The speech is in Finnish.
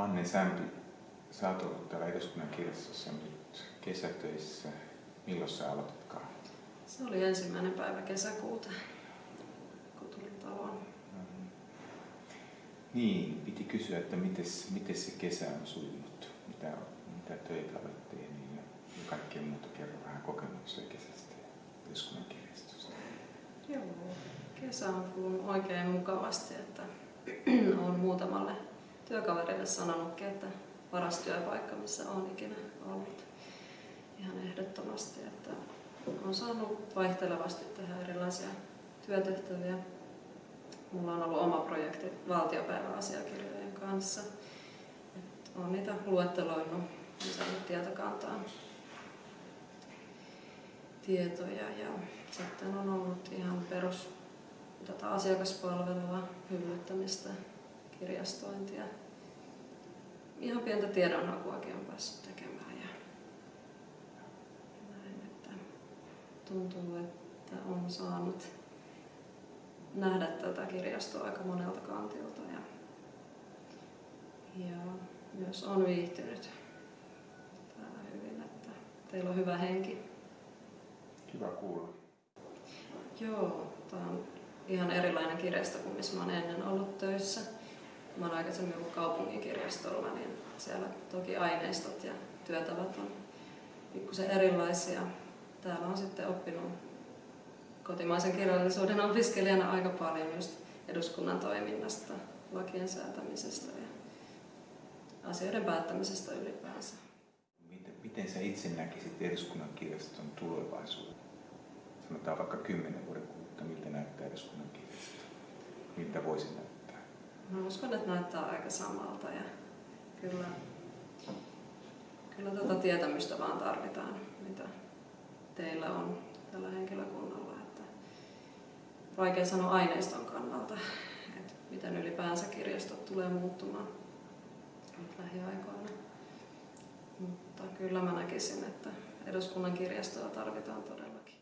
Anne Sämpi, sä oot ollut täällä eduskunnan kirjastossa nyt kesätöissä. Milloin sä aloititkaan? Se oli ensimmäinen päivä kesäkuuta, kun tulin taloon. Mm. Niin, piti kysyä, että miten se kesä on sujunut, mitä, mitä töitä olet tehnyt ja, ja kaikkea muuta. Kerro vähän kokemuksia kesästä ja eduskunnan kirjastosta. Joo, kesä on kulunut oikein mukavasti, että olen muutamalle työkaverille sanonutkin, että paras työpaikka, missä olen ikinä ollut. Ihan ehdottomasti, että olen saanut vaihtelevasti tehdä erilaisia työtehtäviä. Mulla on ollut oma projekti valtiopäiväasiakirjojen kanssa. olen niitä luetteloinut lisännyt tietokantaan tietoja ja sitten on ollut ihan perus tätä asiakaspalvelua, hyllyttämistä, kirjastointia. Ihan pientä tiedonhakuakin on päässyt tekemään. Ja näin, että tuntuu, että on saanut nähdä tätä kirjastoa aika monelta kantilta. Ja, ja myös on viihtynyt täällä hyvin, että teillä on hyvä henki. Kiva kuulla. Joo, tämä on ihan erilainen kirjasto kuin missä mä olen ennen ollut töissä. Mä olen aikaisemmin ollut kaupungin kirjastolla, niin siellä toki aineistot ja työtavat on pikkusen erilaisia. Täällä on sitten oppinut kotimaisen kirjallisuuden opiskelijana aika paljon just eduskunnan toiminnasta, lakien säätämisestä ja asioiden päättämisestä ylipäänsä. Miten, miten sä itse näkisit eduskunnan kirjaston tulevaisuuden? Sanotaan vaikka kymmenen vuoden kuluttua, miltä näyttää eduskunnan kirjasto? Miltä voisi näyttää? Mä uskon, että näyttää aika samalta ja kyllä, kyllä tätä tietämystä vaan tarvitaan, mitä teillä on tällä henkilökunnalla. Että vaikea sanoa aineiston kannalta, että miten ylipäänsä kirjastot tulee muuttumaan lähiaikoina. Mutta kyllä mä näkisin, että eduskunnan kirjastoa tarvitaan todellakin.